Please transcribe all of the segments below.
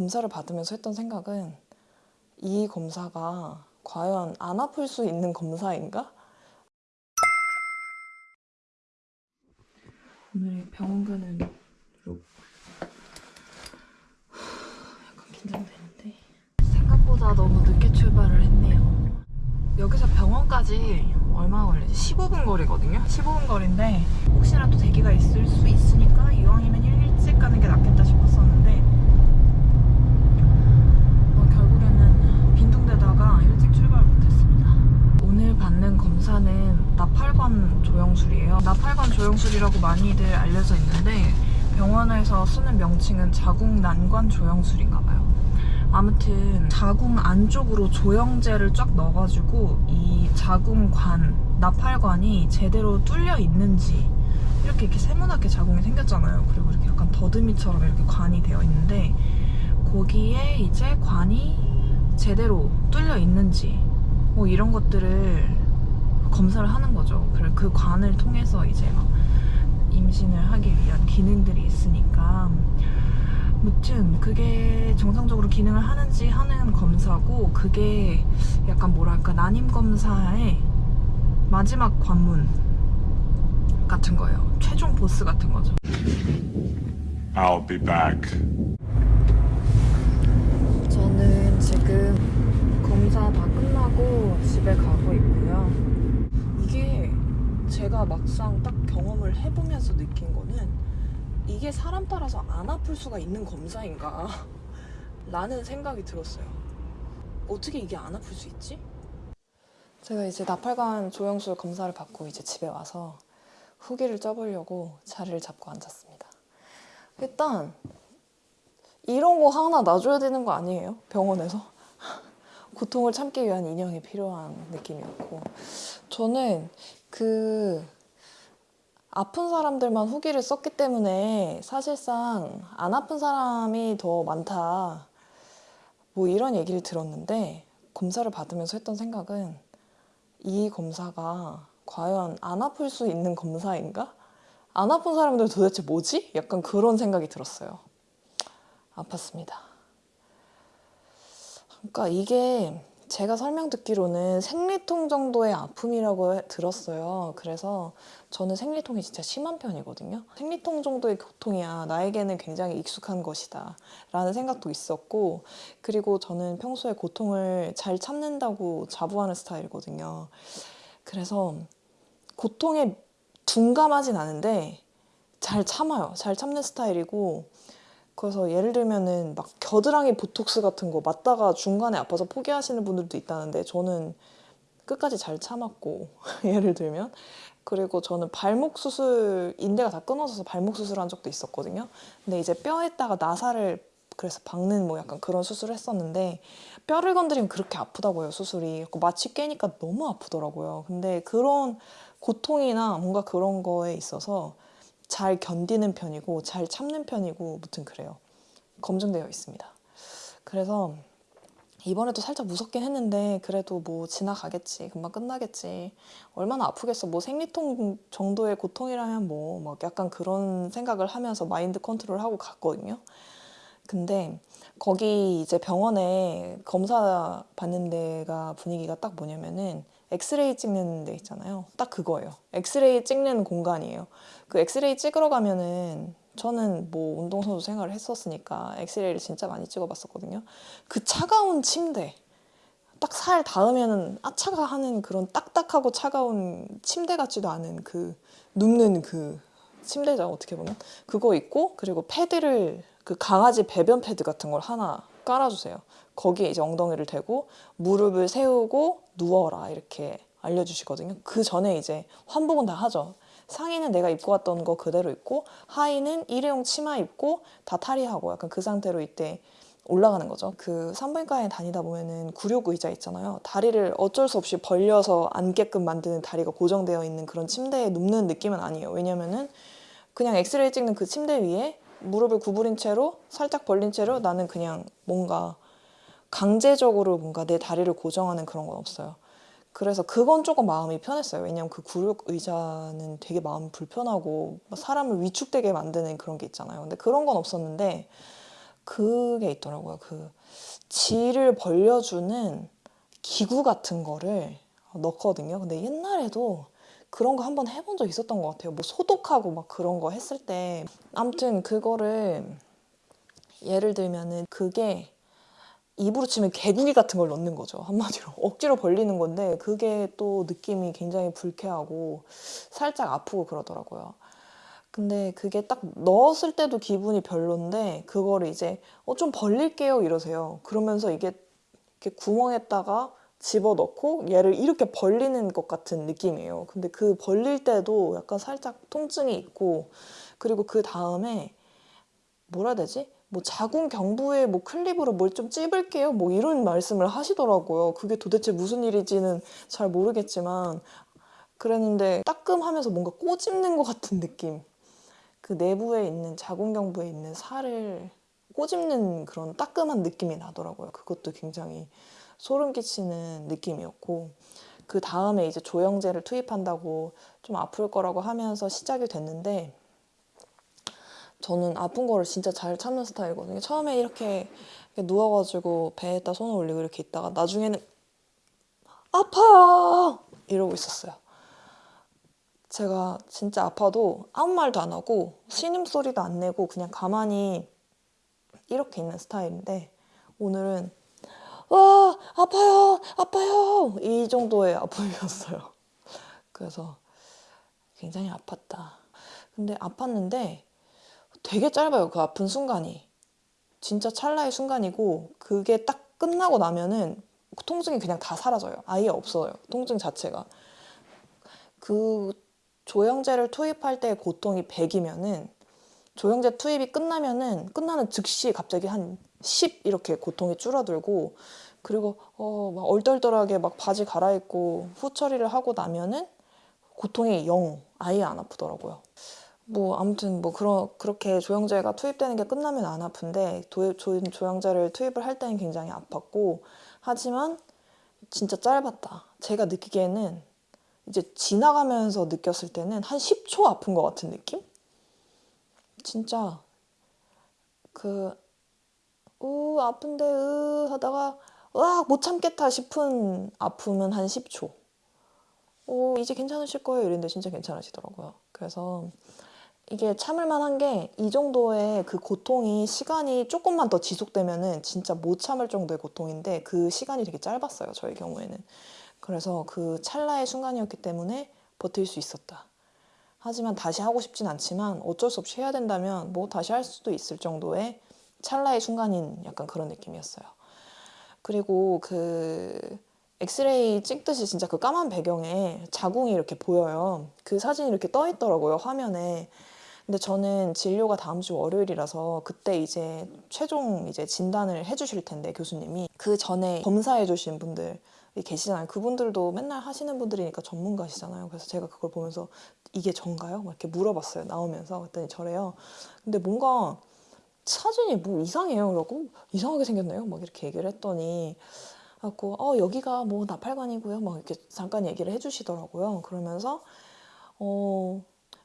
검사를 받으면서 했던 생각은 이 검사가 과연 안 아플 수 있는 검사인가? 오늘 병원 가는 룩 약간 긴장되는데 생각보다 너무 늦게 출발을 했네요 여기서 병원까지 얼마나 걸리지? 15분 거리거든요? 15분 거리인데 혹시라도 대기가 있을 수 있으니까 이왕이면 일찍 가는 게 낫겠다 싶었었는데 어, 결국에는 빈둥대다가 일찍 출발 못했습니다. 오늘 받는 검사는 나팔관 조영술이에요. 나팔관 조영술이라고 많이들 알려져 있는데 병원에서 쓰는 명칭은 자궁 난관 조영술인가 봐요. 아무튼 자궁 안쪽으로 조영제를 쫙 넣어가지고 이 자궁관, 나팔관이 제대로 뚫려 있는지 이렇게 이렇게 세모나게 자궁이 생겼잖아요. 그리고 이렇게 약간 더듬이처럼 이렇게 관이 되어 있는데 거기에 이제 관이 제대로 뚫려 있는지 뭐 이런 것들을 검사를 하는 거죠. 그 관을 통해서 이제 막 임신을 하기 위한 기능들이 있으니까 무튼 그게 정상적으로 기능을 하는지 하는 검사고 그게 약간 뭐랄까 난임 검사의 마지막 관문 같은 거예요. 최종 보스 같은 거죠. I'll be back. 지금 검사 다 끝나고 집에 가고 있고요. 이게 제가 막상 딱 경험을 해보면서 느낀 거는 이게 사람 따라서 안 아플 수가 있는 검사인가 라는 생각이 들었어요. 어떻게 이게 안 아플 수 있지? 제가 이제 나팔관 조영술 검사를 받고 이제 집에 와서 후기를 쪄보려고 자리를 잡고 앉았습니다. 일단 이런 거 하나 놔줘야 되는 거 아니에요? 병원에서? 고통을 참기 위한 인형이 필요한 느낌이었고 저는 그 아픈 사람들만 후기를 썼기 때문에 사실상 안 아픈 사람이 더 많다 뭐 이런 얘기를 들었는데 검사를 받으면서 했던 생각은 이 검사가 과연 안 아플 수 있는 검사인가? 안 아픈 사람들 도대체 뭐지? 약간 그런 생각이 들었어요. 아팠습니다. 그러니까 이게 제가 설명 듣기로는 생리통 정도의 아픔이라고 해- 들었어요. 그래서 저는 생리통이 진짜 심한 편이거든요. 생리통 정도의 고통이야 나에게는 굉장히 익숙한 것이다 라는 생각도 있었고 그리고 저는 평소에 고통을 잘 참는다고 자부하는 스타일이거든요. 그래서 고통에 둔감하진 않은데 잘 참아요. 잘 참는 스타일이고 그래서 예를 들면은 막 겨드랑이 보톡스 같은 거 맞다가 중간에 아파서 포기하시는 분들도 있다는데 저는 끝까지 잘 참았고 예를 들면 그리고 저는 발목 수술 인대가 다 끊어져서 발목 수술한 적도 있었거든요. 근데 이제 뼈에다가 나사를 그래서 박는 뭐 약간 그런 수술을 했었는데 뼈를 건드리면 그렇게 아프다고요 수술이 마취 깨니까 너무 아프더라고요. 근데 그런 고통이나 뭔가 그런 거에 있어서 잘 견디는 편이고 잘 참는 편이고 무튼 그래요. 검증되어 있습니다. 그래서 이번에도 살짝 무섭긴 했는데 그래도 뭐 지나가겠지 금방 끝나겠지 얼마나 아프겠어 뭐 생리통 정도의 고통이라면 뭐 막 약간 그런 생각을 하면서 마인드 컨트롤하고 갔거든요. 근데 거기 이제 병원에 검사 받는 데가 분위기가 딱 뭐냐면은 엑스레이 찍는 데 있잖아요. 딱 그거예요. 엑스레이 찍는 공간이에요. 그 엑스레이 찍으러 가면은 저는 뭐 운동선수 생활을 했었으니까 엑스레이를 진짜 많이 찍어봤었거든요. 그 차가운 침대 딱 살 닿으면은 아차가 하는 그런 딱딱하고 차가운 침대 같지도 않은 그 눕는 그 침대죠 어떻게 보면 그거 있고 그리고 패드를 그 강아지 배변 패드 같은 걸 하나 깔아주세요. 거기에 이제 엉덩이를 대고 무릎을 세우고 누워라 이렇게 알려주시거든요. 그 전에 이제 환복은 다 하죠. 상의는 내가 입고 왔던 거 그대로 입고 하의는 일회용 치마 입고 다 탈의하고 약간 그 상태로 이때 올라가는 거죠. 그 산부인과에 다니다 보면은 구력 의자 있잖아요. 다리를 어쩔 수 없이 벌려서 앉게끔 만드는 다리가 고정되어 있는 그런 침대에 눕는 느낌은 아니에요. 왜냐면은 그냥 엑스레이 찍는 그 침대 위에 무릎을 구부린 채로 살짝 벌린 채로 나는 그냥 뭔가 강제적으로 뭔가 내 다리를 고정하는 그런 건 없어요. 그래서 그건 조금 마음이 편했어요. 왜냐면 그 구력 의자는 되게 마음 불편하고 사람을 위축되게 만드는 그런 게 있잖아요. 근데 그런 건 없었는데 그게 있더라고요. 그 질을 벌려주는 기구 같은 거를 넣거든요. 근데 옛날에도 그런 거 한번 해본 적 있었던 것 같아요. 뭐 소독하고 막 그런 거 했을 때. 아무튼 그거를 예를 들면은 그게 입으로 치면 개구리 같은 걸 넣는 거죠. 한마디로. 억지로 벌리는 건데 그게 또 느낌이 굉장히 불쾌하고 살짝 아프고 그러더라고요. 근데 그게 딱 넣었을 때도 기분이 별론데 그거를 이제 어 좀 벌릴게요 이러세요. 그러면서 이게 이렇게 구멍에다가 집어넣고 얘를 이렇게 벌리는 것 같은 느낌이에요. 근데 그 벌릴 때도 약간 살짝 통증이 있고 그리고 그 다음에 뭐라 해야 되지? 뭐 자궁 경부에 뭐 클립으로 뭘 좀 찝을게요. 뭐 이런 말씀을 하시더라고요. 그게 도대체 무슨 일인지는 잘 모르겠지만 그랬는데 따끔하면서 뭔가 꼬집는 것 같은 느낌. 그 내부에 있는 자궁 경부에 있는 살을 꼬집는 그런 따끔한 느낌이 나더라고요. 그것도 굉장히 소름 끼치는 느낌이었고 그 다음에 이제 조영제를 투입한다고 좀 아플 거라고 하면서 시작이 됐는데 저는 아픈 거를 진짜 잘 참는 스타일이거든요. 처음에 이렇게, 누워가지고 배에다 손을 올리고 이렇게 있다가 나중에는 아파요 이러고 있었어요. 제가 진짜 아파도 아무 말도 안 하고 신음 소리도 안 내고 그냥 가만히 이렇게 있는 스타일인데 오늘은 와 아파요 아파요 이 정도의 아픔이었어요. 그래서 굉장히 아팠다. 근데 아팠는데 되게 짧아요 그 아픈 순간이 진짜 찰나의 순간이고 그게 딱 끝나고 나면은 통증이 그냥 다 사라져요. 아예 없어요. 통증 자체가. 그 조영제를 투입할 때 고통이 100이면은 조영제 투입이 끝나면은 끝나는 즉시 갑자기 한 10 이렇게 고통이 줄어들고 그리고 어 막 얼떨떨하게 막 바지 갈아입고 후처리를 하고 나면은 고통이 0 아예 안 아프더라고요. 뭐 아무튼 뭐 그런 그렇게 조영제가 투입되는 게 끝나면 안 아픈데 도, 조, 조영제를 투입을 할 때는 굉장히 아팠고 하지만 진짜 짧았다. 제가 느끼기에는 이제 지나가면서 느꼈을 때는 한 10초 아픈 것 같은 느낌? 진짜 그, 우, 아픈데, 으, 하다가, 으악, 못 참겠다 싶은 아픔은 한 10초. 오, 이제 괜찮으실 거예요. 이랬는데 진짜 괜찮으시더라고요. 그래서 이게 참을 만한 게 이 정도의 그 고통이 시간이 조금만 더 지속되면은 진짜 못 참을 정도의 고통인데 그 시간이 되게 짧았어요. 저의 경우에는. 그래서 그 찰나의 순간이었기 때문에 버틸 수 있었다. 하지만 다시 하고 싶진 않지만 어쩔 수 없이 해야 된다면 뭐 다시 할 수도 있을 정도의 찰나의 순간인 약간 그런 느낌이었어요. 그리고 그 엑스레이 찍듯이 진짜 그 까만 배경에 자궁이 이렇게 보여요. 그 사진이 이렇게 떠 있더라고요, 화면에. 근데 저는 진료가 다음 주 월요일이라서 그때 이제 최종 이제 진단을 해주실 텐데 교수님이 그 전에 검사해 주신 분들 계시잖아요. 그분들도 맨날 하시는 분들이니까 전문가시잖아요. 그래서 제가 그걸 보면서 이게 전가요? 막 이렇게 물어봤어요. 나오면서 그랬더니 저래요. 근데 뭔가 사진이 뭐 이상해요. 그러고 이상하게 생겼나요? 막 이렇게 얘기를 했더니 갖고 어 여기가 뭐 나팔관이고요. 막 이렇게 잠깐 얘기를 해주시더라고요. 그러면서 어.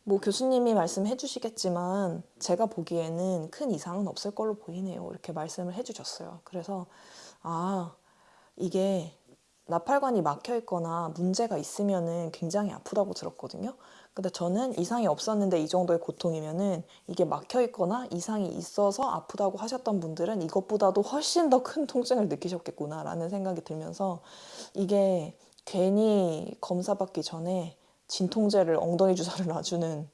뭐 교수님이 말씀해 주시겠지만 제가 보기에는 큰 이상은 없을 걸로 보이네요. 이렇게 말씀을 해 주셨어요. 그래서 아 이게 나팔관이 막혀 있거나 문제가 있으면은 굉장히 아프다고 들었거든요. 근데 저는 이상이 없었는데 이 정도의 고통이면은 이게 막혀 있거나 이상이 있어서 아프다고 하셨던 분들은 이것보다도 훨씬 더 큰 통증을 느끼셨겠구나라는 생각이 들면서 이게 괜히 검사 받기 전에 진통제를 엉덩이 주사를 놔주는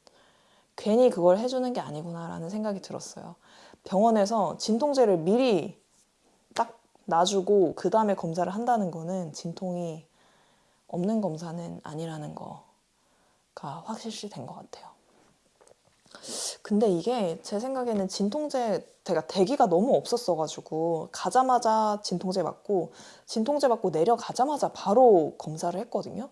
괜히 그걸 해주는 게 아니구나라는 생각이 들었어요. 병원에서 진통제를 미리 딱 놔주고 그 다음에 검사를 한다는 거는 진통이 없는 검사는 아니라는 거 가 확실시 된 것 같아요. 근데 이게 제 생각에는 진통제 제가 대기가 너무 없었어가지고 가자마자 진통제 맞고 진통제 맞고 내려가자마자 바로 검사를 했거든요.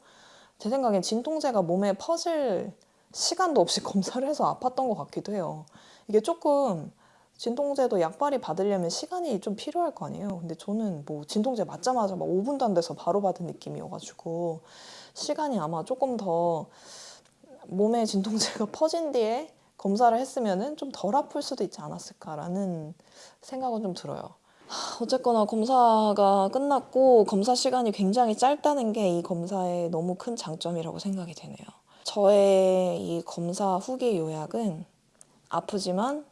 제 생각엔 진통제가 몸에 퍼질 시간도 없이 검사를 해서 아팠던 것 같기도 해요. 이게 조금 진통제도 약발이 받으려면 시간이 좀 필요할 거 아니에요. 근데 저는 뭐 진통제 맞자마자 막 5분도 안 돼서 바로 받은 느낌이어가지고 시간이 아마 조금 더 몸에 진통제가 퍼진 뒤에 검사를 했으면은 좀덜 아플 수도 있지 않았을까라는 생각은 좀 들어요. 하, 어쨌거나 검사가 끝났고 검사 시간이 굉장히 짧다는 게 이 검사의 너무 큰 장점이라고 생각이 되네요. 저의 이 검사 후기 요약은 아프지만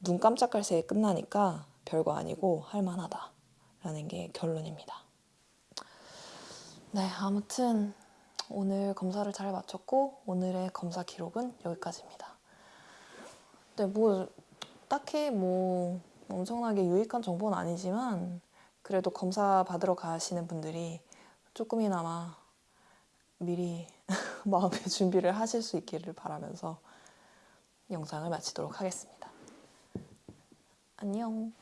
눈 깜짝할 새에 끝나니까 별거 아니고 할만하다라는 게 결론입니다. 네, 아무튼 오늘 검사를 잘 마쳤고 오늘의 검사 기록은 여기까지입니다. 네, 뭐 딱히 뭐 엄청나게 유익한 정보는 아니지만 그래도 검사 받으러 가시는 분들이 조금이나마 미리 마음의 준비를 하실 수 있기를 바라면서 영상을 마치도록 하겠습니다. 안녕.